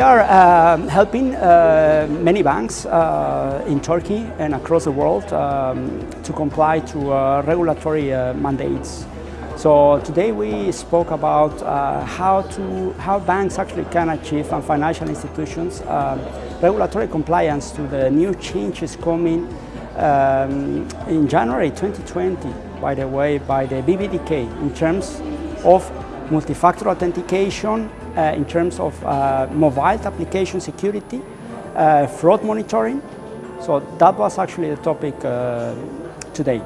are uh, helping uh, many banks uh, in Turkey and across the world um, to comply to uh, regulatory uh, mandates. So today we spoke about uh, how to how banks actually can achieve and financial institutions um, regulatory compliance to the new changes coming um, in January 2020, by the way, by the BDDK in terms of multi-factor authentication, in terms of uh, mobile application security, uh, fraud monitoring. So that was actually the topic uh, today.